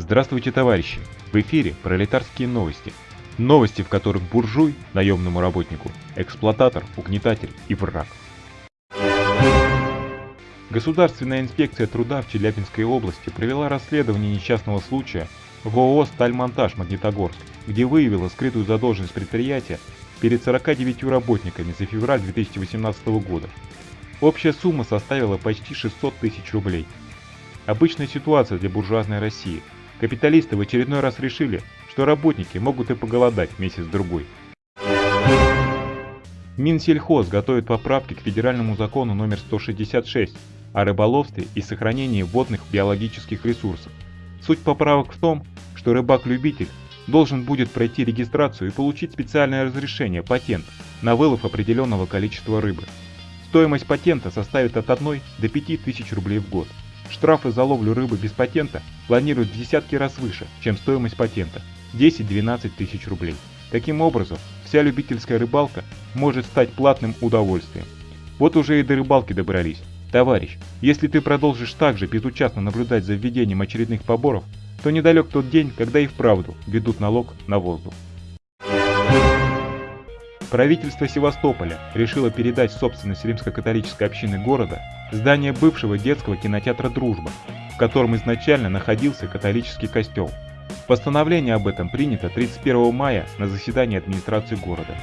Здравствуйте, товарищи! В эфире пролетарские новости. Новости, в которых буржуй, наемному работнику, эксплуататор, угнетатель и враг. Государственная инспекция труда в Челябинской области провела расследование несчастного случая в ООО «Стальмонтаж Магнитогорск», где выявила скрытую задолженность предприятия перед 49 работниками за февраль 2018 года. Общая сумма составила почти 600 тысяч рублей. Обычная ситуация для буржуазной России – Капиталисты в очередной раз решили, что работники могут и поголодать месяц-другой. Минсельхоз готовит поправки к федеральному закону номер 166 о рыболовстве и сохранении водных биологических ресурсов. Суть поправок в том, что рыбак-любитель должен будет пройти регистрацию и получить специальное разрешение, патент, на вылов определенного количества рыбы. Стоимость патента составит от 1 до 5 тысяч рублей в год. Штрафы за ловлю рыбы без патента планируют в десятки раз выше, чем стоимость патента – 10-12 тысяч рублей. Таким образом, вся любительская рыбалка может стать платным удовольствием. Вот уже и до рыбалки добрались. Товарищ, если ты продолжишь так же безучастно наблюдать за введением очередных поборов, то недалек тот день, когда и вправду ведут налог на воздух. Правительство Севастополя решило передать в собственность римско-католической общины города здание бывшего детского кинотеатра «Дружба», в котором изначально находился католический костел. Постановление об этом принято 31 мая на заседании администрации города.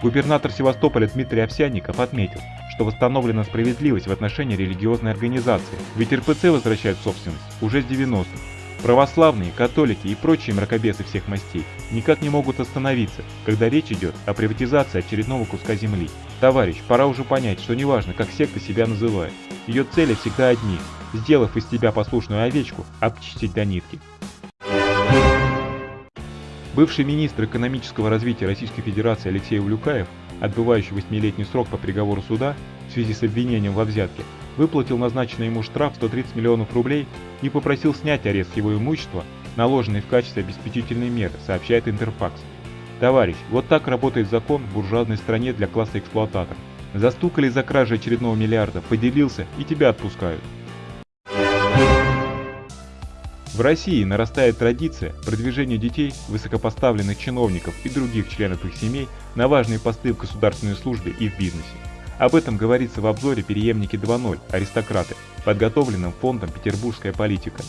Губернатор Севастополя Дмитрий Овсянников отметил, что восстановлена справедливость в отношении религиозной организации, ведь РПЦ возвращает собственность уже с 90-х, Православные, католики и прочие мракобесы всех мастей никак не могут остановиться, когда речь идет о приватизации очередного куска земли. Товарищ, пора уже понять, что неважно, как секта себя называет, ее цели всегда одни – сделав из тебя послушную овечку, обчистить до нитки. Бывший министр экономического развития Российской Федерации Алексей Улюкаев, отбывающий восьмилетний срок по приговору суда в связи с обвинением во взятке, выплатил назначенный ему штраф 130 миллионов рублей и попросил снять арест его имущества, наложенный в качестве обеспечительной меры, сообщает Интерфакс. Товарищ, вот так работает закон в буржуазной стране для класса эксплуататоров. Застукали за кражей очередного миллиарда, поделился и тебя отпускают. В России нарастает традиция продвижения детей, высокопоставленных чиновников и других членов их семей на важные посты в государственной службе и в бизнесе. Об этом говорится в обзоре «Переемники 2.0. Аристократы», подготовленном фондом «Петербургская политика».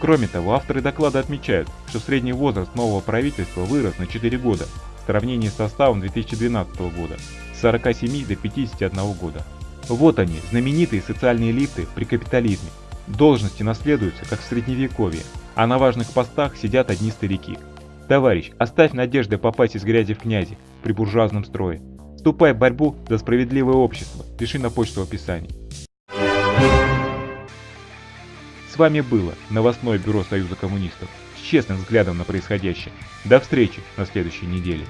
Кроме того, авторы доклада отмечают, что средний возраст нового правительства вырос на 4 года в сравнении с составом 2012 года с 47 до 51 года. Вот они, знаменитые социальные лифты при капитализме. Должности наследуются, как в средневековье, а на важных постах сидят одни старики. Товарищ, оставь надежды попасть из грязи в князи при буржуазном строе. Вступай в борьбу за справедливое общество. Пиши на почту в описании. С вами было новостное бюро Союза коммунистов с честным взглядом на происходящее. До встречи на следующей неделе.